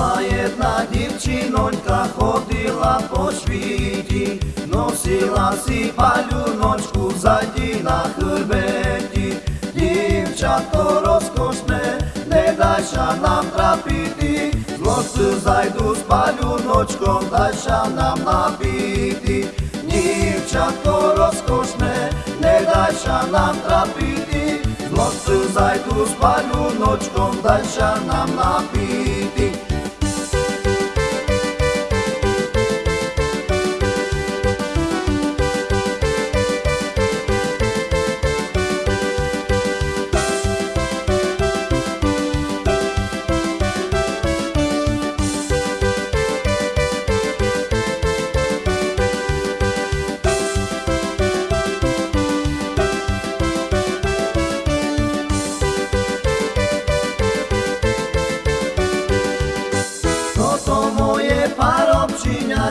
Була jedna дівчинонька, ходила по світі, носила сі палюночку заді на хребеті. Дівчатко розкошне, не дайша нам трапити, злости зайду з палюночком, дайша нам напити. Дівчатко розкошне, не дайша нам трапити, злости зайду з палюночком, дайша нам напити.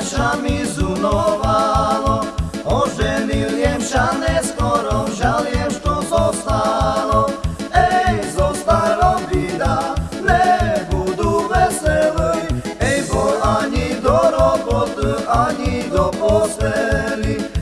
Parobčíňa ša mi zunovalo, oženiliem ša neskoro, žaliem, što zostalo. Ej, zostalo bida, nebudu veselý, ej, bo ani do roboty, ani do posteli.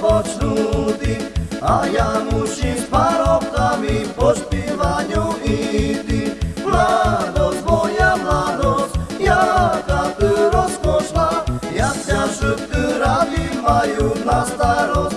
počnuti, a ja mušim s parobkami po špivanju iti. Mladost, moja mladost, jaka ty rozkošla, ja se šutku radi a na starost